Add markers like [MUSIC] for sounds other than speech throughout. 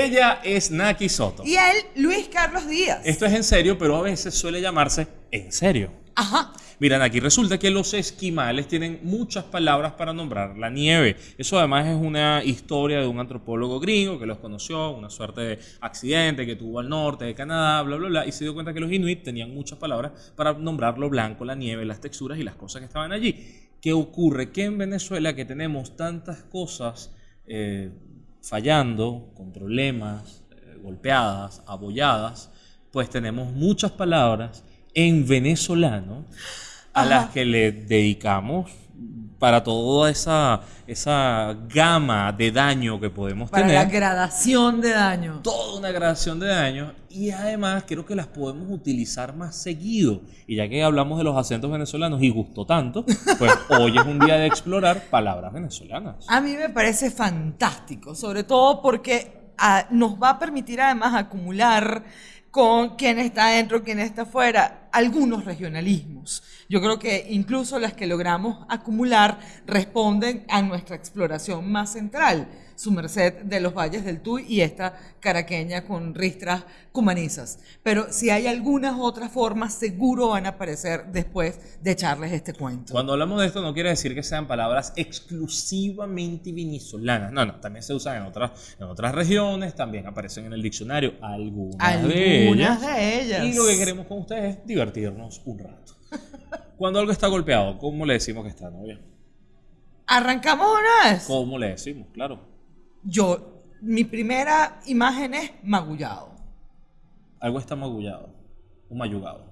Ella es Naki Soto. Y él, Luis Carlos Díaz. Esto es en serio, pero a veces suele llamarse en serio. Ajá. Miren, aquí resulta que los esquimales tienen muchas palabras para nombrar la nieve. Eso además es una historia de un antropólogo gringo que los conoció, una suerte de accidente que tuvo al norte de Canadá, bla, bla, bla, y se dio cuenta que los inuit tenían muchas palabras para nombrar lo blanco, la nieve, las texturas y las cosas que estaban allí. ¿Qué ocurre? Que en Venezuela que tenemos tantas cosas eh, fallando, con problemas, eh, golpeadas, abolladas, pues tenemos muchas palabras en venezolano a las que le dedicamos para toda esa, esa gama de daño que podemos Para tener. la gradación de daño. Toda una gradación de daños y además creo que las podemos utilizar más seguido. Y ya que hablamos de los acentos venezolanos y gustó tanto, pues [LAUGHS] hoy es un día de explorar palabras venezolanas. A mí me parece fantástico, sobre todo porque ah, nos va a permitir además acumular con quién está adentro, quién está afuera, algunos regionalismos. Yo creo que incluso las que logramos acumular responden a nuestra exploración más central, su merced de los valles del Tuy y esta caraqueña con ristras cumanizas. Pero si hay algunas otras formas, seguro van a aparecer después de echarles este cuento. Cuando hablamos de esto no quiere decir que sean palabras exclusivamente venezolanas. No, no, también se usan en otras, en otras regiones, también aparecen en el diccionario algunas, de ellas. Algunas de ellas. Y lo que queremos con ustedes es divertirnos un rato. Cuando algo está golpeado, ¿cómo le decimos que está, novia? ¿Arrancamos una vez? ¿Cómo le decimos? Claro. Yo, mi primera imagen es magullado. Algo está magullado o mayugado.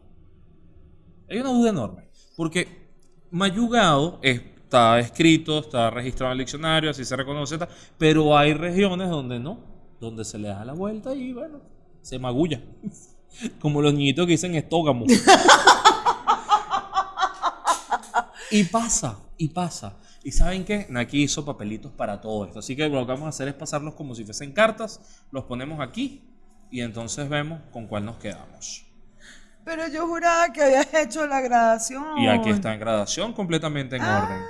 Hay una duda enorme, porque mayugado está escrito, está registrado en el diccionario, así se reconoce, pero hay regiones donde no, donde se le da la vuelta y bueno, se magulla. [LAUGHS] Como los niñitos que dicen estógamo. [LAUGHS] y pasa, y pasa. ¿Y saben qué? Naki hizo papelitos para todo esto. Así que lo que vamos a hacer es pasarlos como si fuesen cartas, los ponemos aquí y entonces vemos con cuál nos quedamos. Pero yo juraba que habías hecho la gradación. Y aquí está en gradación, completamente en Ah, orden.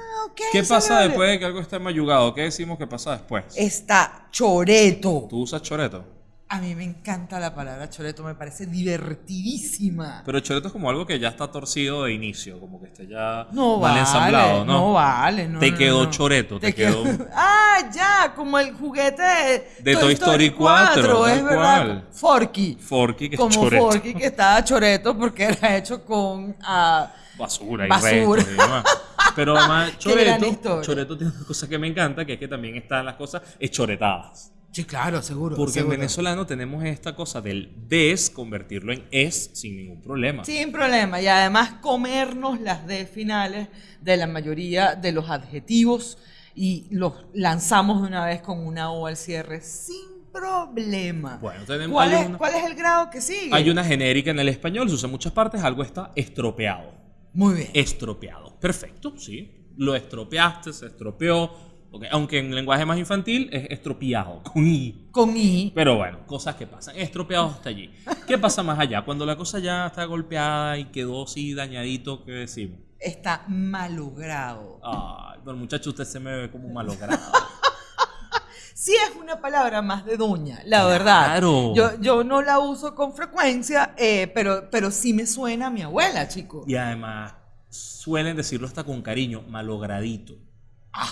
¿Qué pasa después de que algo esté mayugado? ¿Qué decimos que pasa después? Está choreto. ¿Tú usas choreto? A mí me encanta la palabra choreto, me parece divertidísima. Pero choreto es como algo que ya está torcido de inicio, como que esté ya No mal vale, ensamblado, ¿no? no vale, no, Te no, quedó no. choreto, te, quedó... [LAUGHS] Ah, ya, como el juguete de, De Toy Story 4, es tal verdad. cual. Forky. Forky, que es como choreto. Forky que estaba choreto porque era hecho con ah, Basura y Basura. y demás. Pero [LAUGHS] además, choreto, choreto tiene una cosa que me encanta, que es que también están las cosas hechoretadas. Sí, claro, seguro. Porque seguro. en venezolano tenemos esta cosa del des, convertirlo en es sin ningún problema. Sin problema. Y además comernos las D finales de la mayoría de los adjetivos y los lanzamos de una vez con una O al cierre sin problema. Bueno, tenemos- ¿Cuál, es, una- cuál es el grado que sigue? Hay una genérica en el español, se usa en muchas partes, algo está estropeado. Muy bien. Estropeado. Perfecto, sí. Lo estropeaste, se estropeó. Ok, Aunque en lenguaje más infantil es estropeado, [LAUGHS] con i. Con I. Pero bueno, cosas que pasan. Estropeado hasta allí. ¿Qué pasa más allá? Cuando la cosa ya está golpeada y quedó así dañadito, ¿qué decimos? Está malogrado. Ay, pero muchacho, usted se me ve como malogrado. [LAUGHS] Sí es una palabra más de doña, la verdad. Claro. Yo, yo no la uso con frecuencia, eh, pero, pero sí me suena a mi abuela, chico. Y además, suelen decirlo hasta con cariño, malogradito.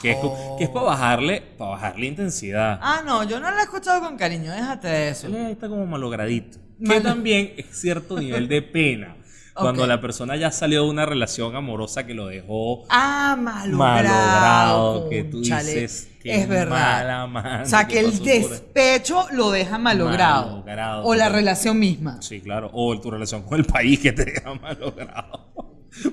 Que es, que es para bajarle, para bajarle intensidad. Ah, no, yo no la he escuchado con cariño, déjate de eso. Él está como malogradito. Que Mal- también es cierto nivel de pena. [LAUGHS] Cuando Ok. la persona ya salió de una relación amorosa que lo dejó Ah, malogrado. malogrado, que tú cónchale, dices que es verdad. mala o sea, que que el pasó por- despecho lo deja malogrado. Malogrado, o la relación misma. Sí, claro. O tu relación con el país que te deja [LAUGHS] malogrado.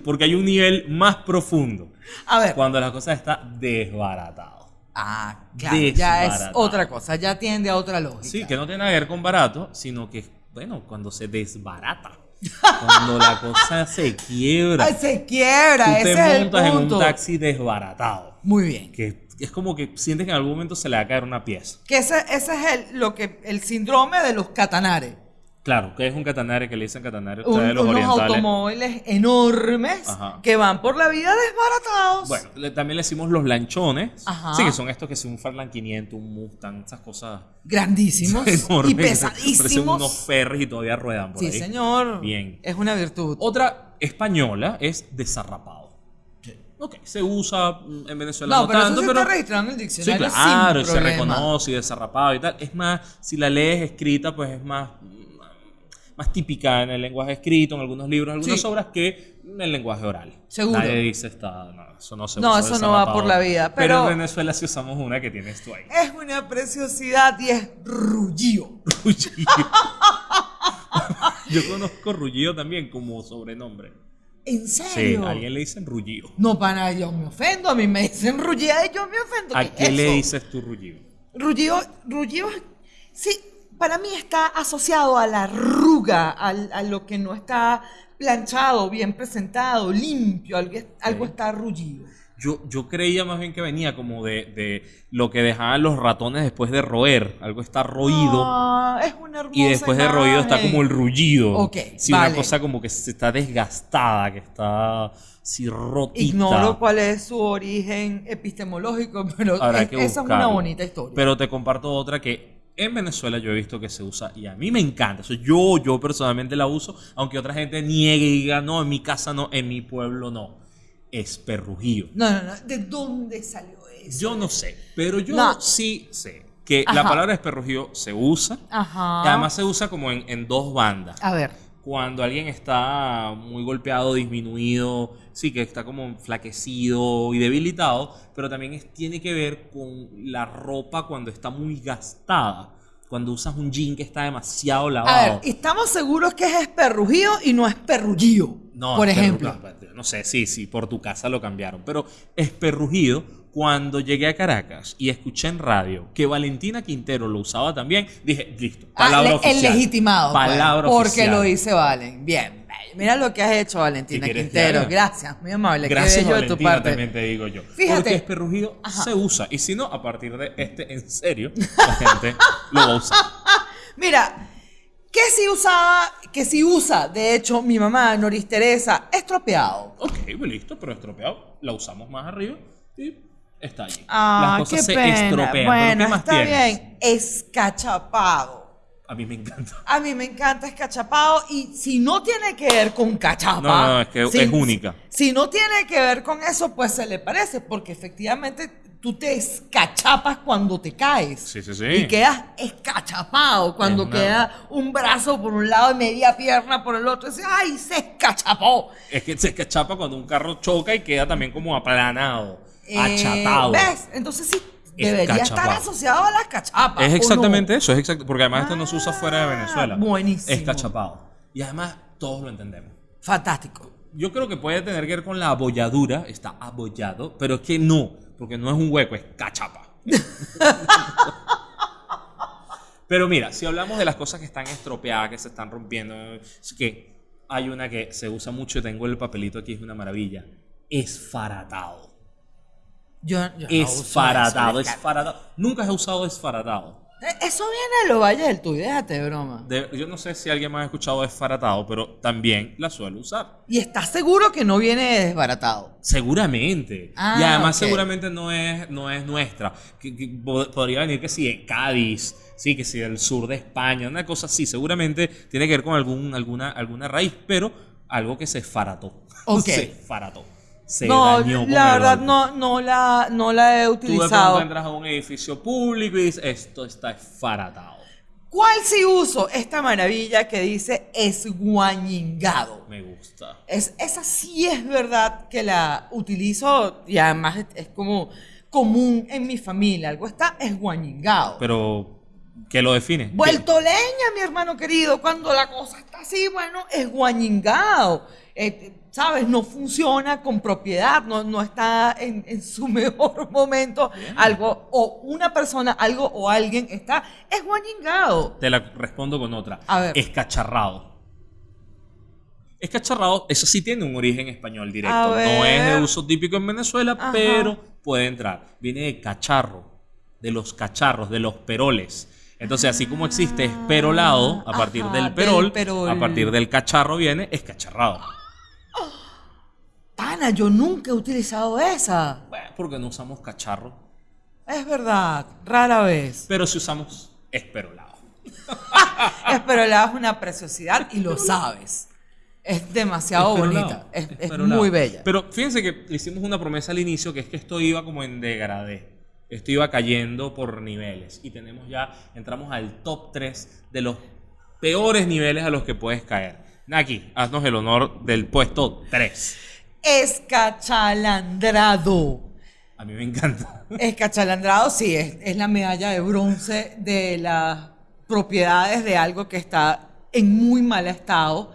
Porque hay un nivel más profundo. A ver. Cuando la cosa está desbaratado. Ah, claro, ya es otra cosa, ya tiende a otra lógica. Sí, que no tiene nada que ver con barato, sino que, bueno, cuando se desbarata. Cuando la cosa [LAUGHS] se quiebra. Ay, se quiebra, Tú ese te es el montas en un punto. taxi desbaratado. Muy bien. Que es como que sientes que en algún momento se le va a caer una pieza. Que ese, ese es el, lo que, el síndrome de los catanares. Claro, que es un catanare que le dicen catanare Un- los unos orientales. automóviles enormes Ajá. que van por la vida desbaratados. Bueno, le- también le decimos los lanchones. Ajá. Sí, que son estos que son un Farland 500, un Mustang, esas cosas grandísimos [LAUGHS] enormes. y Parecen unos pesadísimos. ferries y todavía ruedan por Sí, ahí. señor. Bien. Es una virtud. Otra española es desarrapado. Ok, se usa mm, en Venezuela no, no, pero tanto, eso sí pero... está en el Sí, diccionario. claro, sin se reconoce y desarrapado y tal. Es más, si la lees escrita, pues es más, más típica en el lenguaje escrito, en algunos libros, algunas Sí. obras, que en el lenguaje oral. Seguro. Nadie dice esta, no, eso no se No, usa eso no va por la vida, Pero, pero- en Venezuela sí usamos una que tienes tú ahí. Es una preciosidad y es rullío. Rullido. [LAUGHS] Yo conozco Rullido también como sobrenombre. ¿En Sí, serio? a alguien le dicen Rullido. No, para yo me ofendo. A mí me dicen rullida y yo me ofendo. ¿A ¿Qué es le dices tú Rullido? Rullido, rullido, sí, para mí está asociado a la arruga, al- a, lo que no está planchado, bien presentado, limpio, algo, algo está rullido. Yo, yo creía más bien que venía como de, de lo que dejaban los ratones después de roer. Algo está roído. Ah, es una hermosa y después de roído está como el rullido. Ok, Sí, vale. una cosa como que se está desgastada, que está así rotita. Ignoro cuál es su origen epistemológico, [LAUGHS] pero es- esa es una bonita historia. Pero te comparto otra que en Venezuela yo he visto que se usa y a mí me encanta. Yo, yo personalmente la uso, aunque otra gente niegue y diga, no, en mi casa no, en mi pueblo no. Es perrujío. no, no, no. ¿De dónde salió eso? Yo no sé, pero yo No. sí sé que la palabra esperrujío se usa. Ajá. Y además se usa como en, en dos bandas. A ver. Cuando alguien está muy golpeado, disminuido, sí, que está como enflaquecido y debilitado, pero también es- tiene que ver con la ropa cuando está muy gastada. Cuando usas un jean que está demasiado A lavado. ver, estamos seguros que es esperrujío y no es perrullío. No, por ejemplo. No, no sé, sí, sí, por tu casa lo cambiaron. Pero es perrujido. Cuando llegué a Caracas y escuché en radio que Valentina Quintero lo usaba también, dije, listo, Ah, palabra le- oficial. El legitimado. pues, Palabra porque oficial. lo dice Valen. Bien. Mira lo que has hecho, Valentina Quintero. Gracias, muy amable. Qué Gracias, bello de tu Valentina, parte. también te digo yo. Fíjate. Porque esperrujido Ajá. se usa. Y si no, a partir de este, en serio, [LAUGHS] la gente lo va a usar. Mira, que si usaba, que si usa, de hecho, mi mamá, Noris Teresa, estropeado. Ok, pues listo, pero estropeado. La usamos más arriba y está allí. Ah, Las cosas qué se pena. estropean. ¿Pero Bueno, qué más está tienes? bien. Escachapado. A mí me encanta. A mí me encanta escachapado y si no tiene que ver con cachapa. No, no, es que si- es única. Si no tiene que ver con eso, pues se le parece, porque efectivamente tú te escachapas cuando te caes. Sí, sí, sí. Y quedas escachapado cuando Es una- queda un brazo por un lado y media pierna por el otro. Y dices, ¡ay, se escachapó! Es que se escachapa cuando un carro choca y queda también como aplanado, Eh, achatado. ¿Ves? Entonces sí, debería estar asociado a las cachapas. Es ¿o exactamente no? eso, es exacto, porque además esto no se usa fuera de Ah, Venezuela. buenísimo. Es cachapado. Y además todos lo entendemos. Fantástico. Yo creo que puede tener que ver con la abolladura, está abollado, pero es que no, porque no es un hueco, es cachapa. pero mira, si hablamos de las cosas que están estropeadas, que se están rompiendo, es que hay una que se usa mucho, tengo el papelito aquí, es una maravilla, esfaratado. Yo, yo Esfaratado, esfaratado. Nunca he usado esfaratado. Eso viene de los valles del Tuy, déjate de broma. De- yo no sé si alguien más ha escuchado esfaratado, pero también la suelo usar. ¿Y estás seguro que no viene desbaratado? Seguramente. Ah, y además seguramente no es, no es nuestra. Que, que po- podría venir que sí, de Cádiz, sí, que sí, del sur de España, una cosa así. Seguramente tiene que ver con algún, alguna, alguna raíz, pero algo que se esfarató. [LAUGHS] Ok. se. Se no, dañó con la el verdad golpe. no, no, la, no la he Tú de pronto utilizado. entras a un edificio público y dices, esto está esfaratado. ¿Cuál sí uso? Esta maravilla que dice esguañingado. Me gusta. Es, esa sí es verdad que la utilizo y además es, es como común en mi familia. Algo está esguañingado. Pero, ¿qué lo define? Vuelto leña, mi hermano querido, cuando la cosa está así, bueno, es guañingado. Eh, ¿Sabes? No funciona con propiedad, no, no está en, en su [LAUGHS] mejor momento. Algo, o una persona, algo o alguien está esguañingado. Te la respondo con otra. A ver. Escacharrado. Escacharrado, eso sí tiene un origen español directo. No es de uso típico en Venezuela, Ajá. pero puede entrar. Viene de cacharro, de los cacharros, de los peroles. Entonces, así como existe esperolado, a partir Ajá, del del perol, perol. a partir del cacharro viene escacharrado. Pana, yo nunca he utilizado esa. Bueno, porque no usamos cacharro, Es verdad, rara vez. pero si usamos esperolado. [LAUGHS] Esperolada es una preciosidad y lo sabes. Es demasiado Esperolado, bonita. Es, es esperolado. muy bella. Pero fíjense que hicimos una promesa al inicio que es que esto iba como en degradé. Esto iba cayendo por niveles. Y tenemos ya, entramos al top 3 de los peores niveles a los que puedes caer. Naki, haznos el honor del puesto 3. Escachalandrado. A mí me encanta. [LAUGHS] Escachalandrado, sí, es, es la medalla de bronce de las propiedades de algo que está en muy mal estado,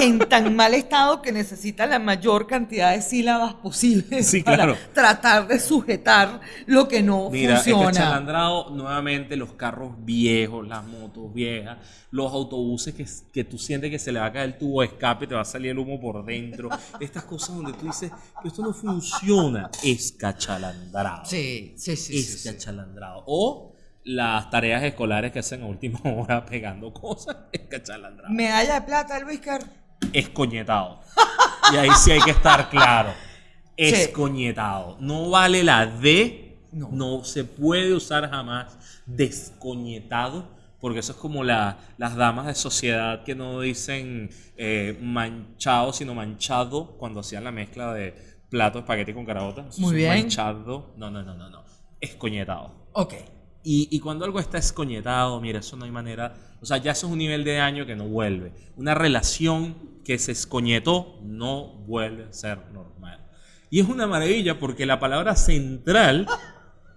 en tan mal estado que necesita la mayor cantidad de sílabas posibles Sí, para claro. tratar de sujetar lo que no Mira, funciona. escachalandrado nuevamente los carros viejos, las motos viejas, los autobuses que, que tú sientes que se le va a caer el tubo de escape, te va a salir el humo por dentro. Estas cosas donde tú dices, "Pero esto no funciona. Escachalandrado. Sí, sí, sí. sí, sí. Escachalandrado. O las tareas escolares que hacen a última [LAUGHS] hora pegando cosas. [LAUGHS] Escachalandrado. Medalla de plata, Luis Car. Escoñetado. Y ahí sí hay que estar claro. [LAUGHS] Escoñetado. No vale la D. No. No. se puede usar jamás descoñetado. Porque eso es como la- las damas de sociedad que no dicen eh, manchado, sino manchado cuando hacían la mezcla de plato espagueti con carabota. Eso Muy bien. Manchado. No, no, no, no, no. Escoñetado. Ok. Y, y cuando algo está escoñetado, mira, eso no hay manera. O sea, ya eso es un nivel de daño que no vuelve. Una relación que se escoñetó no vuelve a ser normal. Y es una maravilla porque la palabra central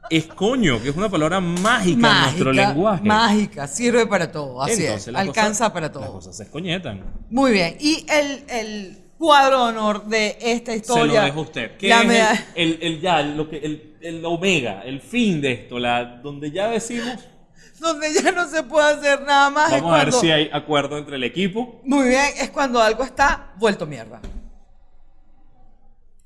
es coño, que es una palabra mágica, en nuestro lenguaje. mágica, sirve para todo, así Entonces, es, las alcanza cosas- para Las todo. cosas se escoñetan. Muy bien, y el, el cuadro de honor de esta historia. Se lo dejo a usted. ¿Qué la es el- el, el ya, lo que, el, el omega, el fin de esto? La, donde ya decimos, Donde ya no se puede hacer nada más. vamos a ver cuando- si hay acuerdo entre el equipo. Muy bien, es cuando algo está vuelto mierda.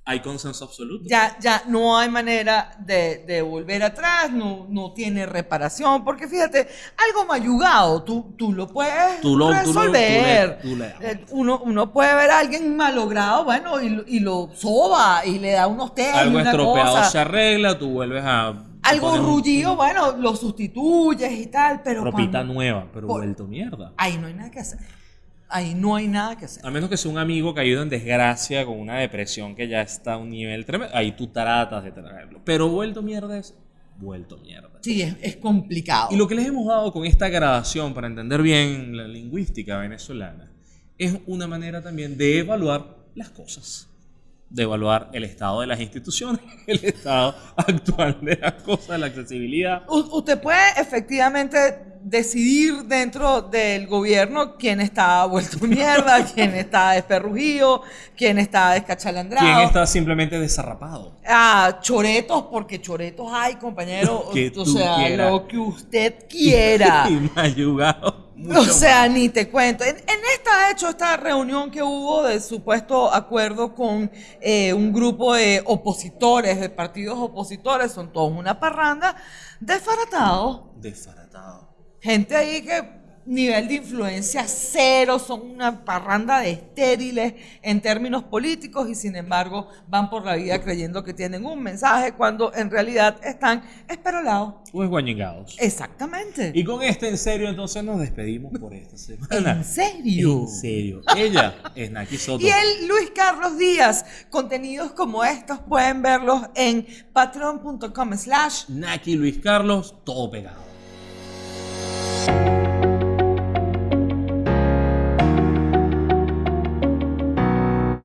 Hay consenso absoluto. Ya, ya no hay manera de, de volver atrás, no, no tiene reparación, porque fíjate, algo mayugado, tú, tú lo puedes Tú lo- tú lo- resolver. tú le- tú le das. Eh, uno, uno puede ver a alguien malogrado, bueno, y, lo- y lo soba y le da unos té algo una estropeado cosa. se arregla, tú vuelves a. Algo un- rullido, bueno, lo sustituyes y tal, pero Ropita cuando- nueva, pero Por- vuelto mierda. ahí no hay nada que hacer. Ahí no hay nada que hacer. A menos que sea un amigo caído en desgracia con una depresión que ya está a un nivel tremendo. Ahí tú tratas de traerlo. Pero vuelto mierda es vuelto mierda. Sí, es, es complicado. Y lo que les hemos dado con esta gradación para entender bien la lingüística venezolana es una manera también de evaluar las cosas. De evaluar el estado de las instituciones, [LAUGHS] el estado actual de las cosas, la accesibilidad. U- usted puede efectivamente decidir dentro del gobierno quién está vuelto [LAUGHS] mierda, quién está desperrugido, quién está descachalandrado. ¿Quién está simplemente desarrapado? Ah, choretos, porque choretos hay, compañero. Lo que o sea, quieras. lo que usted quiera. [LAUGHS] Y mayugado. O mucho sea, más. ni te cuento. En, en esta, de hecho, esta reunión que hubo de supuesto acuerdo con eh, un grupo de opositores, de partidos opositores, son todos una parranda, desbaratados. Desbaratado. Gente ahí que nivel de influencia cero, son una parranda de estériles en términos políticos y sin embargo van por la vida creyendo que tienen un mensaje cuando en realidad están esperolados. O esguañingados. Exactamente. Y con este en serio, entonces nos despedimos por esta semana. ¿En serio? En serio. Ella es Naki Soto. Y el Luis Carlos Díaz, contenidos como estos pueden verlos en patreon.com slash Naki Luis Carlos, todo pegado.